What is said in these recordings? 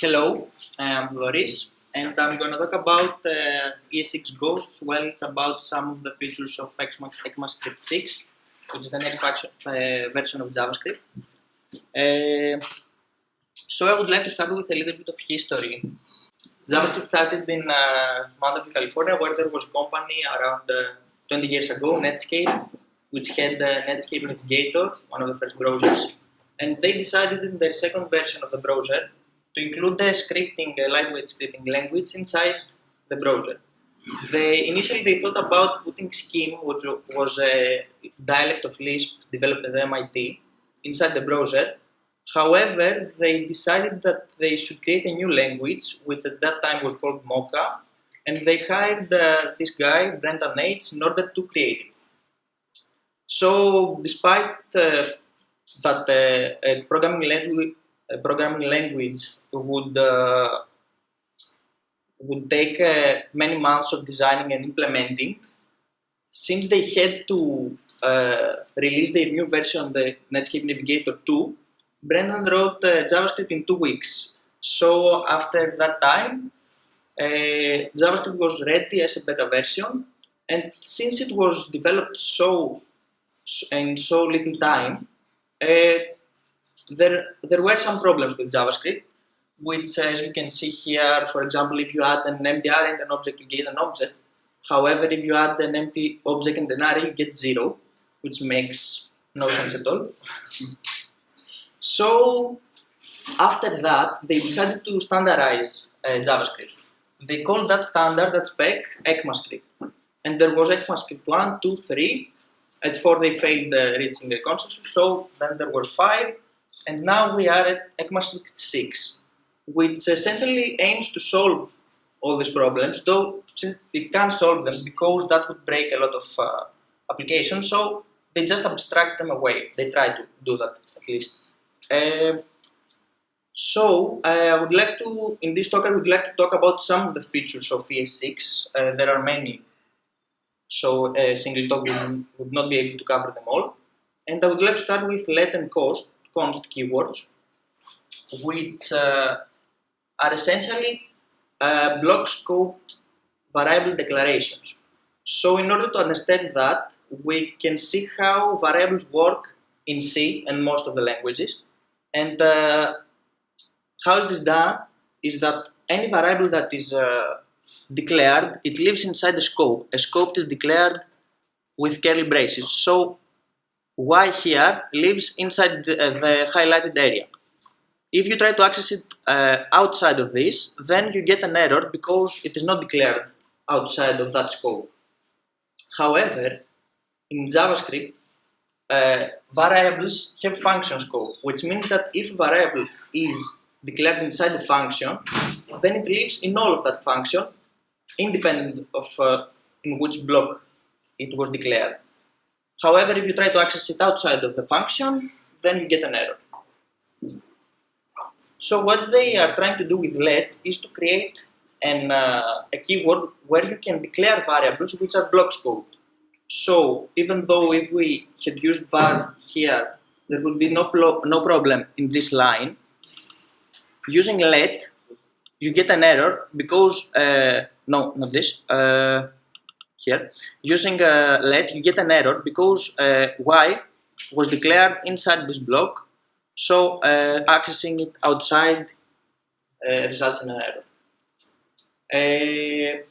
Hello, I'm Doris, and I'm going to talk about uh, ES6 Ghosts. Well, it's about some of the features of ECMAScript 6, which is the next uh, version of JavaScript. Uh, so I would like to start with a little bit of history. JavaScript started in uh, Mountain California, where there was a company around uh, 20 years ago, Netscape, which had the Netscape Navigator, one of the first browsers, and they decided in their second version of the browser to include the scripting, uh, lightweight scripting language inside the browser. They initially they thought about putting Scheme, which was a dialect of Lisp developed at MIT, inside the browser. However, they decided that they should create a new language, which at that time was called Mocha, and they hired uh, this guy, Brendan Eich, in order to create it. So, despite uh, that uh, a programming language, a programming language would uh, would take uh, many months of designing and implementing, since they had to uh, release their new version, of the Netscape Navigator 2, Brendan wrote JavaScript in two weeks. So after that time, JavaScript was ready as a beta version, and since it was developed so in so little time, uh, there, there were some problems with JavaScript, which as you can see here, for example, if you add an array and an object, you get an object. However, if you add an empty object and an array, you get zero, which makes no sense at all. So after that, they decided to standardize uh, JavaScript. They called that standard, that spec, ECMAScript. And there was ECMAScript 1, 2, 3, at 4 they failed uh, reaching the consensus, so then there was 5, and now we are at ECMAScript 6, which essentially aims to solve all these problems, though it can't solve them because that would break a lot of uh, applications, so they just abstract them away. They try to do that at least. Uh, so uh, I would like to, in this talk, I would like to talk about some of the features of ES6. Uh, there are many so a single talk would, not be able to cover them all. And I would like to start with let and cost, const keywords, which uh, are essentially uh, block scoped variable declarations. So in order to understand that, we can see how variables work in C and most of the languages. And uh, how is this done is that any variable that is uh, declared, it lives inside the scope. A scope is declared with curly braces. So y here lives inside the, uh, the highlighted area. If you try to access it uh, outside of this, then you get an error because it is not declared outside of that scope. However, in JavaScript, uh, variables have function scope, which means that if a variable is declared inside the function, then it lives in all of that function independent of uh, in which block it was declared. However, if you try to access it outside of the function, then you get an error. So what they are trying to do with let is to create an, uh, a keyword where you can declare variables which are block scoped. So even though if we had used var here, there would be no, no problem in this line, using let, you get an error because uh, no, not this, uh, here, using uh, let, you get an error because uh, y was declared inside this block, so uh, accessing it outside uh, results in an error. Uh,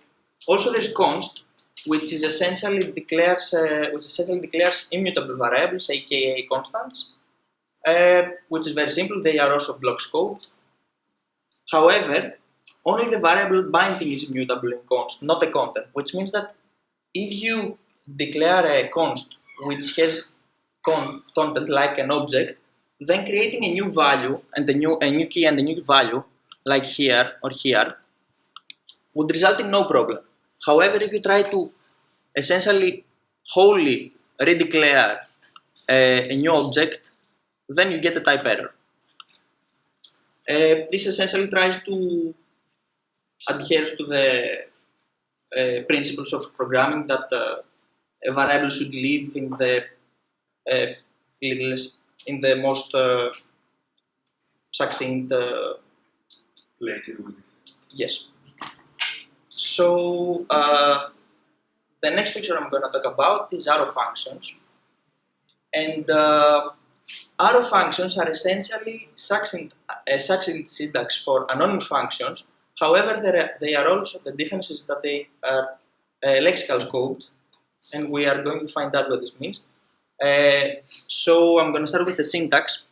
also there's const, which is essentially declares, which essentially declares immutable variables, aka constants, which is very simple, they are also block scoped. However, only the variable binding is immutable in const, not the content, which means that if you declare a const which has con content like an object, then creating a new value and a new, a new key and a new value, like here or here, would result in no problem. However, if you try to essentially wholly redeclare a, a new object, then you get a type error. Uh, this essentially tries to adheres to the uh, principles of programming that uh, a variable should live in the uh, littlest, in the most uh, succinct uh, place it was Yes. So uh, the next feature I'm going to talk about is arrow functions. And uh, arrow functions are essentially succinct, a succinct syntax for anonymous functions. However, there are, they are also the differences that they are uh, lexical scoped, and we are going to find out what this means. Uh, so I'm going to start with the syntax.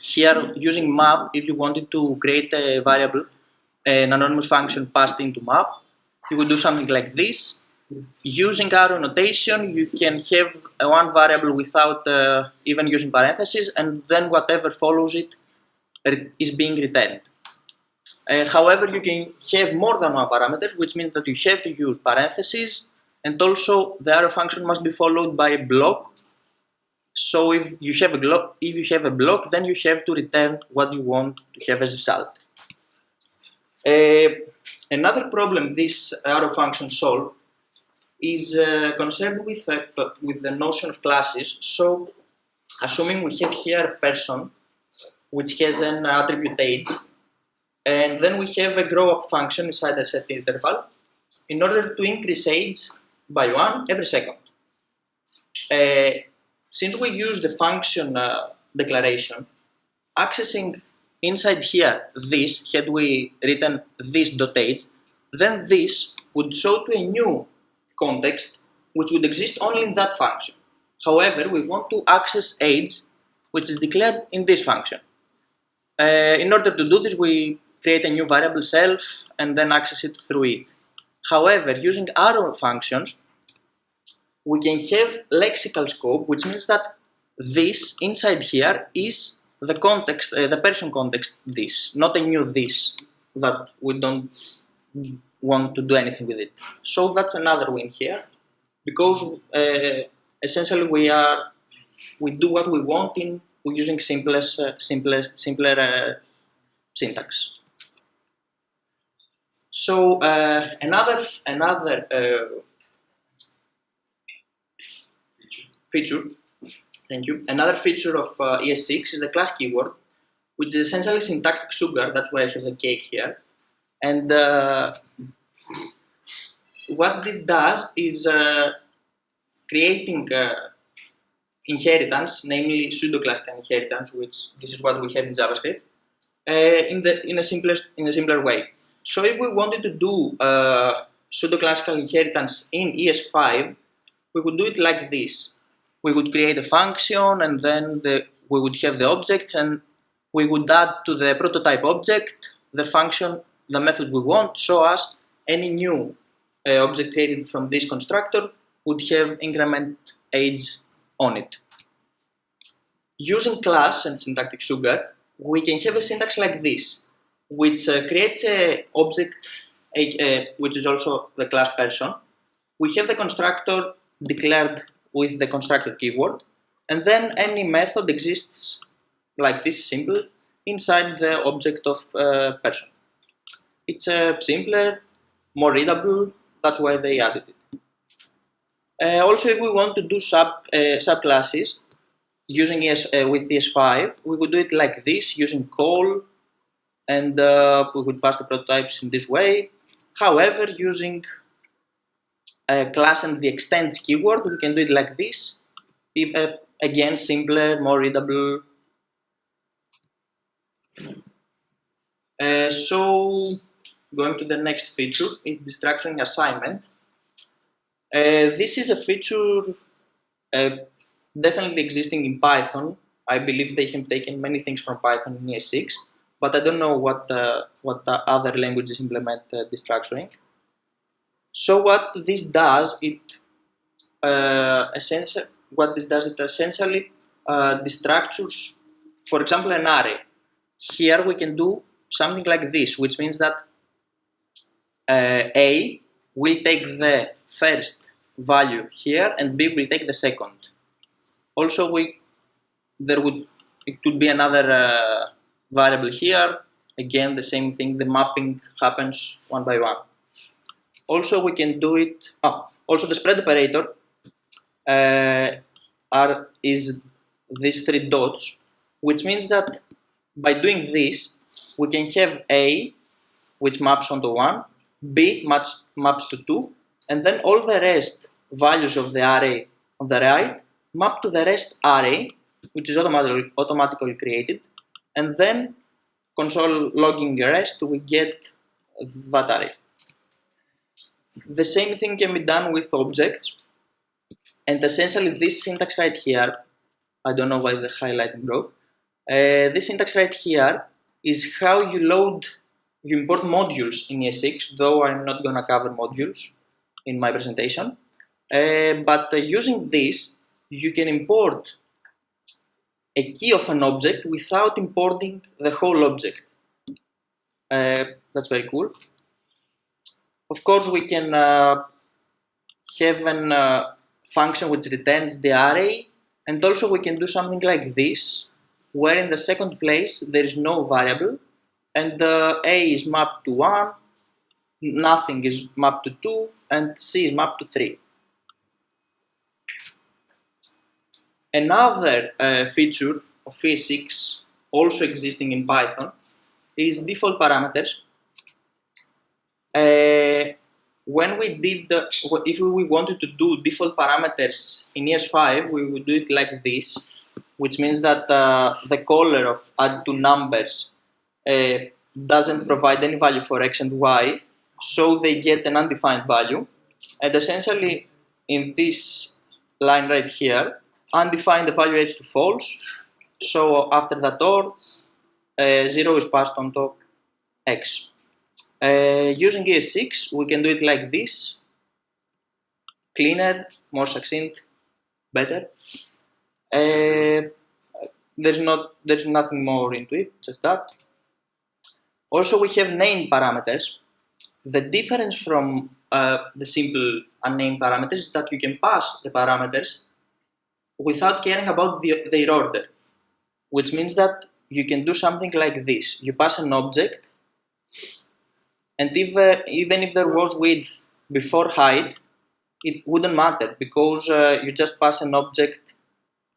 Here, using map, if you wanted to create a variable, an anonymous function passed into map, you would do something like this. Using arrow notation, you can have one variable without uh, even using parentheses, and then whatever follows it is being returned. Uh, however, you can have more than one parameter, which means that you have to use parentheses, and also the arrow function must be followed by a block. So if you have a block, if you have a block, then you have to return what you want to have as a result. Uh, another problem this arrow function solve is uh, concerned with, uh, with the notion of classes. So, assuming we have here a person which has an attribute age, and then we have a grow up function inside a set interval in order to increase age by one every second. Uh, since we use the function uh, declaration, accessing inside here this, had we written this dot age, then this would show to a new context which would exist only in that function. However, we want to access age which is declared in this function. Uh, in order to do this, we create a new variable self and then access it through it. However, using arrow functions, we can have lexical scope, which means that this inside here is the context, uh, the person context this, not a new this that we don't want to do anything with it. So that's another win here, because uh, essentially we are we do what we want in using simplest, uh, simpler, simpler uh, syntax. So uh, another another uh, feature, thank you. Another feature of uh, ES6 is the class keyword, which is essentially syntactic sugar. That's why I have the cake here. And uh, what this does is uh, creating uh, inheritance, namely pseudo-classical inheritance, which this is what we have in JavaScript, uh, in the in a simpler in a simpler way. So if we wanted to do uh, pseudo-classical inheritance in ES5, we would do it like this. We would create a function, and then the, we would have the objects, and we would add to the prototype object the function, the method we want, so as any new uh, object created from this constructor would have increment age on it. Using class and syntactic sugar, we can have a syntax like this, which uh, creates a object a, a, which is also the class person. We have the constructor declared with the constructor keyword, and then any method exists like this simple inside the object of uh, person. It's uh, simpler, more readable, that's why they added it. Uh, also, if we want to do sub uh, subclasses using ES uh, with ES5, we would do it like this using call, and uh, we would pass the prototypes in this way. However, using a class and the extends keyword, we can do it like this. If uh, again simpler, more readable. Uh, so, going to the next feature is destructuring assignment. Uh, this is a feature uh, definitely existing in Python. I believe they have taken many things from Python in ES6, but I don't know what uh, what other languages implement uh, destructuring. So what this does, it uh, essentially what this does, it essentially uh, destructures, for example, an array. Here we can do something like this, which means that uh, A will take the first value here and B will take the second. Also, we there would it could be another uh, variable here. Again, the same thing. The mapping happens one by one. Also, we can do it. Oh, also, the spread operator uh, are is these three dots, which means that by doing this, we can have A, which maps onto 1, B maps, maps to 2, and then all the rest values of the array on the right map to the rest array, which is automatically, automatically created, and then console logging the rest, we get that array. The same thing can be done with objects, and essentially this syntax right here, I don't know why the highlighting broke, uh, this syntax right here is how you load, you import modules in ES6, though I'm not gonna cover modules in my presentation. Uh, but uh, using this, you can import a key of an object without importing the whole object. Uh, that's very cool. Of course, we can uh, have a uh, function which returns the array, and also we can do something like this, where in the second place there is no variable, and uh, A is mapped to 1, nothing is mapped to 2, and C is mapped to 3. Another uh, feature of ES6 also existing in Python is default parameters. Uh, when we did, the, if we wanted to do default parameters in ES5, we would do it like this, which means that uh, the caller of add two numbers uh, doesn't provide any value for x and y, so they get an undefined value. And essentially, in this line right here, undefined evaluates to false. So after that OR, uh, 0 is passed on to x. Uh, using ES6, we can do it like this. Cleaner, more succinct, better. Uh, there's not there's nothing more into it, just that. Also, we have named parameters. The difference from uh, the simple unnamed parameters is that you can pass the parameters without caring about the, their order, which means that you can do something like this. You pass an object, and if, uh, even if there was width before height, it wouldn't matter because uh, you just pass an object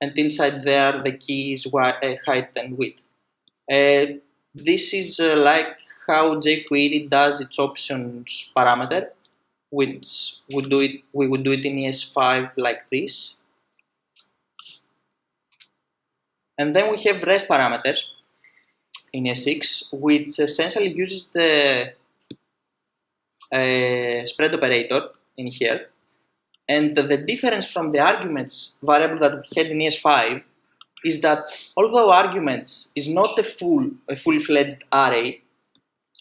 and inside there the key is uh, height and width. Uh, this is uh, like how jQuery does its options parameter, which would do it, we would do it in ES5 like this. And then we have rest parameters in ES6, which essentially uses the spread operator in here. And the difference from the arguments variable that we had in ES5 is that although arguments is not a full a fully-fledged array,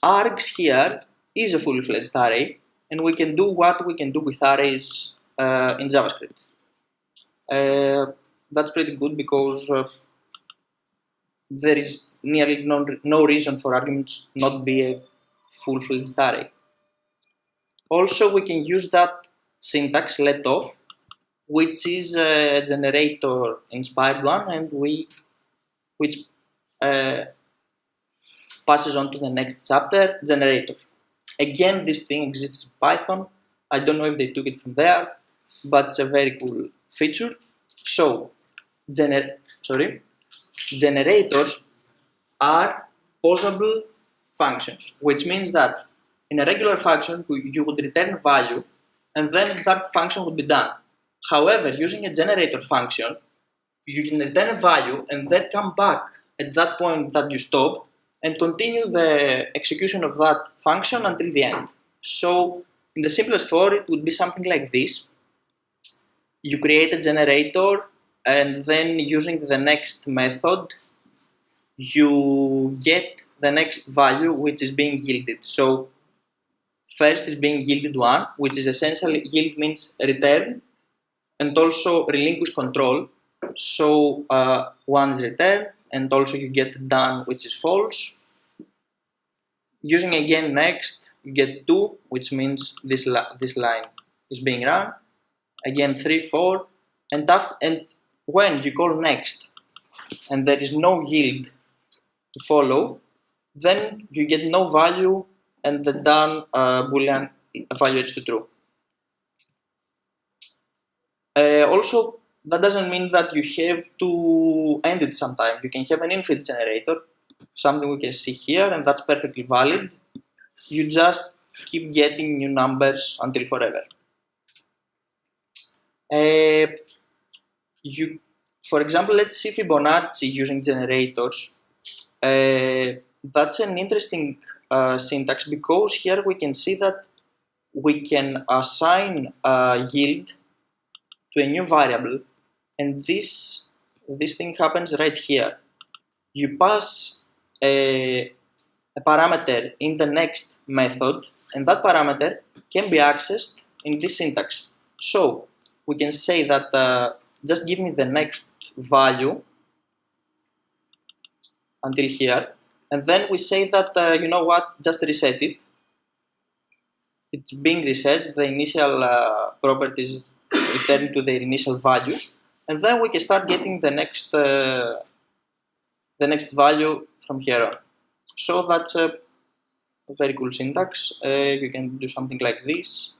args here is a fully-fledged array, and we can do what we can do with arrays uh, in JavaScript. Uh, that's pretty good because uh, there is nearly no, no reason for arguments not be a full-fledged array. Also, we can use that syntax let off, which is a generator inspired one, and we which uh, passes on to the next chapter, generators. Again, this thing exists in Python. I don't know if they took it from there, but it's a very cool feature. So, gener sorry, generators are pausable functions, which means that in a regular function you would return a value and then that function would be done. However, using a generator function, you can return a value and then come back at that point that you stopped and continue the execution of that function until the end. So in the simplest form, it would be something like this. You create a generator and then using the next method you get the next value which is being yielded so first is being yielded one which is essentially yield means return and also relinquish control. So uh, one is returned and also you get done which is false. Using again next you get two which means this, li this line is being run. Again three four and after and when you call next and there is no yield to follow, then you get no value and the done uh, boolean evaluates to true. Uh, also, that doesn't mean that you have to end it sometime. You can have an infinite generator something we can see here, and that's perfectly valid. You just keep getting new numbers until forever. Uh, you, for example, let's see Fibonacci using generators. Uh, that's an interesting uh, syntax because here we can see that we can assign a yield to a new variable and this this thing happens right here. You pass a, a parameter in the next method and that parameter can be accessed in this syntax. So we can say that uh, just give me the next value until here and then we say that uh, you know what just reset it. It's being reset the initial uh, properties return to their initial value and then we can start getting the next uh, the next value from here on. So that's a very cool syntax. Uh, you can do something like this.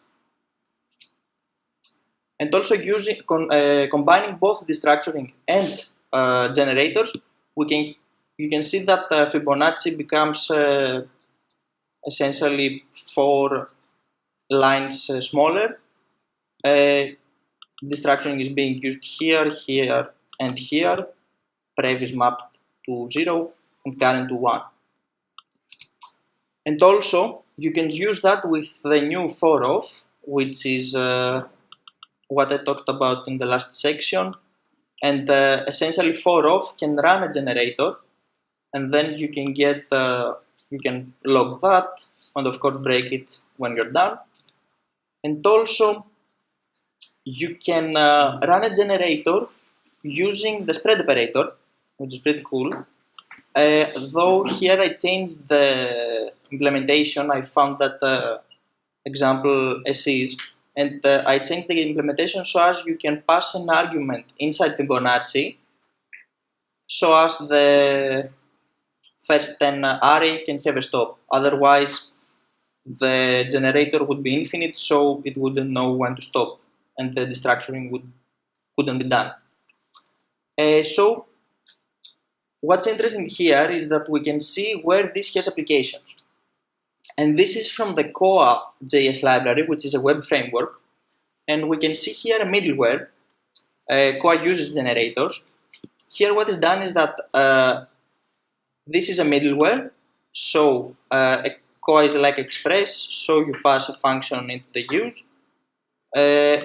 And also using con uh, combining both destructuring and uh, generators we can you can see that uh, Fibonacci becomes uh, essentially four lines uh, smaller. Uh, destructuring is being used here, here, and here. Prev is mapped to 0 and current to 1. And also, you can use that with the new for of, which is uh, what I talked about in the last section. And uh, essentially, for of can run a generator and then you can get uh, you can log that and of course break it when you're done. And also you can uh, run a generator using the spread operator which is pretty cool. Uh, though here I changed the implementation. I found that uh, example SEs and uh, I changed the implementation so as you can pass an argument inside Fibonacci so as the first 10 array can have a stop. Otherwise, the generator would be infinite, so it wouldn't know when to stop, and the destructuring would couldn't be done. Uh, so, what's interesting here is that we can see where this has applications. And this is from the Koa JS library, which is a web framework. And we can see here a middleware. Uh, Koa uses generators. Here what is done is that uh, this is a middleware. So uh, Koa is like Express, so you pass a function into the use. Uh,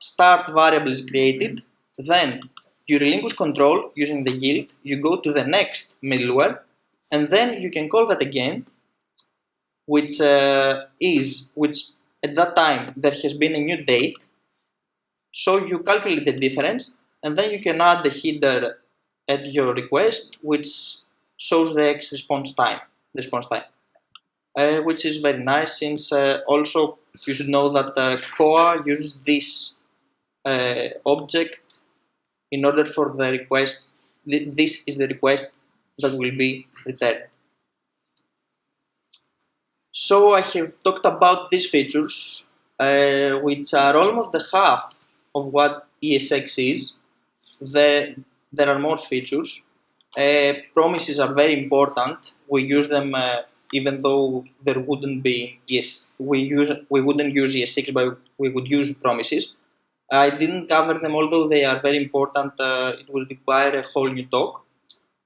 start variable is created, then you relinquish control using the yield, you go to the next middleware, and then you can call that again, which uh, is, which at that time there has been a new date, so you calculate the difference, and then you can add the header at your request, which shows the X response time, response time, uh, which is very nice since uh, also you should know that uh, Koa uses this uh, object in order for the request, th this is the request that will be returned. So I have talked about these features, uh, which are almost the half of what ES6 is. The there are more features. Uh, promises are very important. We use them uh, even though there wouldn't be yes we use we wouldn't use ES6 but we would use promises. I didn't cover them although they are very important. Uh, it will require a whole new talk.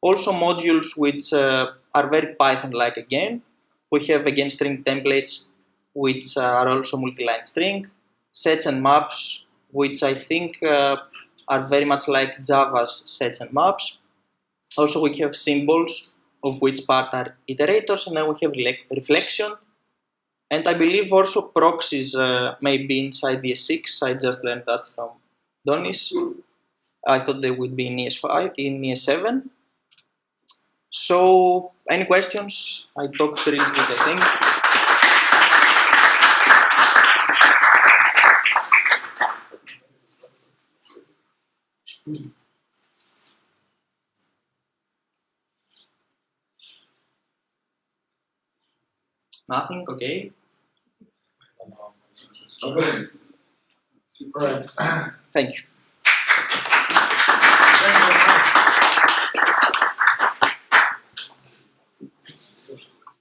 Also modules which uh, are very Python-like again. We have again string templates which are also multi-line string, sets and maps which I think uh, are very much like Java's sets and maps. Also, we have symbols, of which part are iterators, and then we have reflection. And I believe also proxies uh, may be inside ES6. I just learned that from Donis. I thought they would be in ES5, in ES7. So, any questions? I talked really good, I think. Mm. Nothing? Okay. Right. Thank you. Thank you.